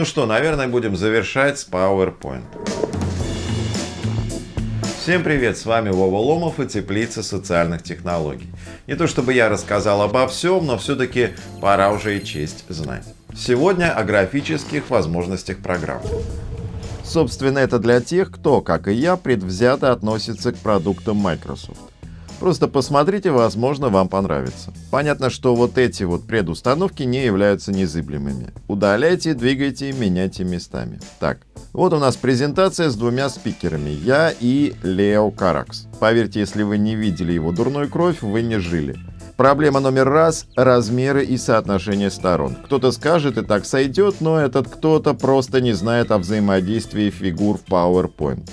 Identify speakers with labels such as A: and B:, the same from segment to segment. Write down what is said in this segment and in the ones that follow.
A: Ну что, наверное, будем завершать с PowerPoint. Всем привет, с вами Вова Ломов и Теплица социальных технологий. Не то чтобы я рассказал обо всем, но все-таки пора уже и честь знать. Сегодня о графических возможностях программ. Собственно, это для тех, кто, как и я, предвзято относится к продуктам Microsoft. Просто посмотрите, возможно, вам понравится. Понятно, что вот эти вот предустановки не являются незыблемыми. Удаляйте, двигайте, меняйте местами. Так, вот у нас презентация с двумя спикерами. Я и Лео Каракс. Поверьте, если вы не видели его дурную кровь, вы не жили. Проблема номер раз – размеры и соотношение сторон. Кто-то скажет и так сойдет, но этот кто-то просто не знает о взаимодействии фигур в PowerPoint.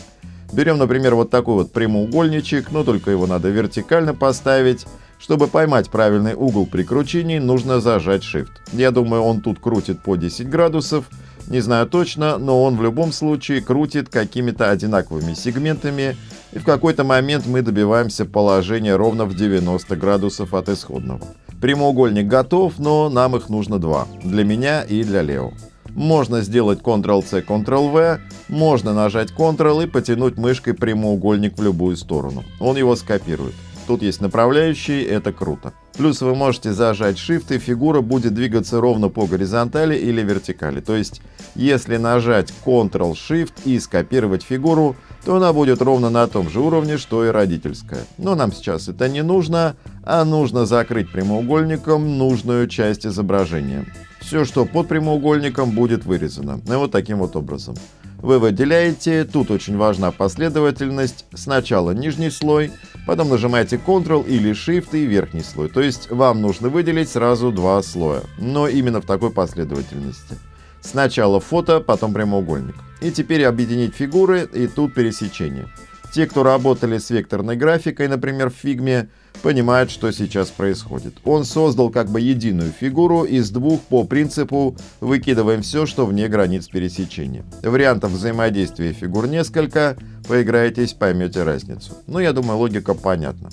A: Берем, например, вот такой вот прямоугольничек, но только его надо вертикально поставить. Чтобы поймать правильный угол при кручении, нужно зажать Shift. Я думаю, он тут крутит по 10 градусов. Не знаю точно, но он в любом случае крутит какими-то одинаковыми сегментами, и в какой-то момент мы добиваемся положения ровно в 90 градусов от исходного. Прямоугольник готов, но нам их нужно два. Для меня и для Лео. Можно сделать Ctrl-C, Ctrl-V, можно нажать Ctrl и потянуть мышкой прямоугольник в любую сторону. Он его скопирует. Тут есть направляющие, это круто. Плюс вы можете зажать Shift и фигура будет двигаться ровно по горизонтали или вертикали. То есть, если нажать Ctrl-Shift и скопировать фигуру, то она будет ровно на том же уровне, что и родительская. Но нам сейчас это не нужно, а нужно закрыть прямоугольником нужную часть изображения. Все, что под прямоугольником, будет вырезано. И вот таким вот образом. Вы выделяете, тут очень важна последовательность, сначала нижний слой, потом нажимаете Ctrl или Shift и верхний слой. То есть вам нужно выделить сразу два слоя, но именно в такой последовательности. Сначала фото, потом прямоугольник. И теперь объединить фигуры, и тут пересечение. Те, кто работали с векторной графикой, например, в Figma, понимают, что сейчас происходит. Он создал как бы единую фигуру из двух по принципу «выкидываем все, что вне границ пересечения». Вариантов взаимодействия фигур несколько, поиграетесь, поймете разницу. Ну, я думаю, логика понятна.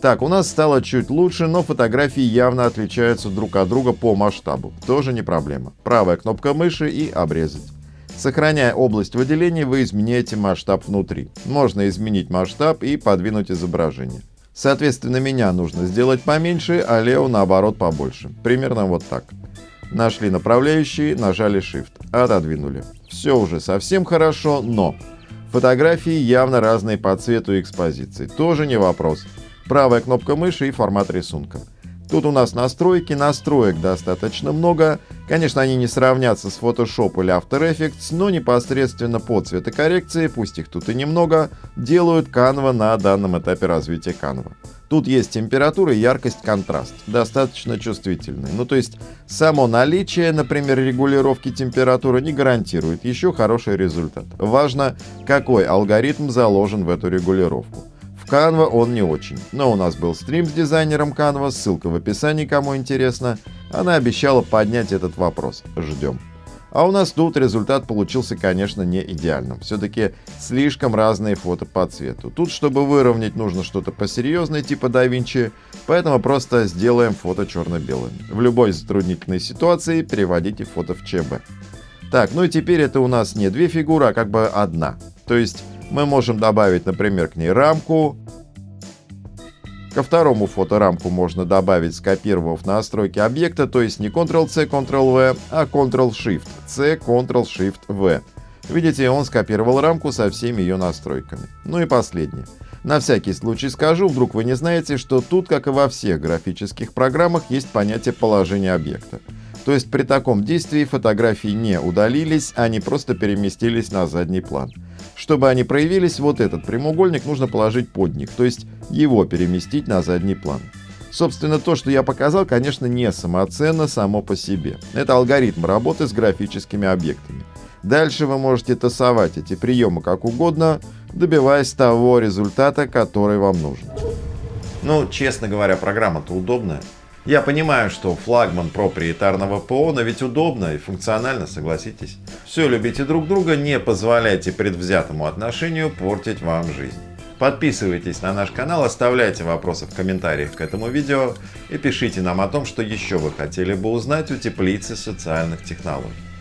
A: Так, у нас стало чуть лучше, но фотографии явно отличаются друг от друга по масштабу. Тоже не проблема. Правая кнопка мыши и обрезать. Сохраняя область выделения, вы изменяете масштаб внутри. Можно изменить масштаб и подвинуть изображение. Соответственно, меня нужно сделать поменьше, а Лео наоборот побольше. Примерно вот так. Нашли направляющие, нажали Shift, отодвинули. Все уже совсем хорошо, но фотографии явно разные по цвету и экспозиции. Тоже не вопрос. Правая кнопка мыши и формат рисунка. Тут у нас настройки, настроек достаточно много. Конечно, они не сравнятся с Photoshop или After Effects, но непосредственно по цветокоррекции, пусть их тут и немного, делают Canva на данном этапе развития Canva. Тут есть температура, яркость, контраст, достаточно чувствительный. Ну то есть само наличие, например, регулировки температуры не гарантирует еще хороший результат. Важно, какой алгоритм заложен в эту регулировку. Canva он не очень. Но у нас был стрим с дизайнером Canva, ссылка в описании, кому интересно. Она обещала поднять этот вопрос. Ждем. А у нас тут результат получился, конечно, не идеальным. Все-таки слишком разные фото по цвету. Тут, чтобы выровнять, нужно что-то посерьезное, типа Vinci, поэтому просто сделаем фото черно-белым. В любой затруднительной ситуации переводите фото в ЧБ. Так, ну и теперь это у нас не две фигуры, а как бы одна. То есть мы можем добавить, например, к ней рамку. Ко второму фоторамку можно добавить, скопировав настройки объекта, то есть не Ctrl-C, Ctrl-V, а Ctrl-Shift-C, Ctrl-Shift-V. Видите, он скопировал рамку со всеми ее настройками. Ну и последнее. На всякий случай скажу, вдруг вы не знаете, что тут, как и во всех графических программах, есть понятие положения объекта. То есть при таком действии фотографии не удалились, они просто переместились на задний план. Чтобы они проявились, вот этот прямоугольник нужно положить под них, то есть его переместить на задний план. Собственно, то, что я показал, конечно, не самоценно само по себе. Это алгоритм работы с графическими объектами. Дальше вы можете тасовать эти приемы как угодно, добиваясь того результата, который вам нужен. Ну, честно говоря, программа-то удобная. Я понимаю, что флагман проприетарного ПО, но ведь удобно и функционально, согласитесь. Все любите друг друга, не позволяйте предвзятому отношению портить вам жизнь. Подписывайтесь на наш канал, оставляйте вопросы в комментариях к этому видео и пишите нам о том, что еще вы хотели бы узнать у теплицы социальных технологий.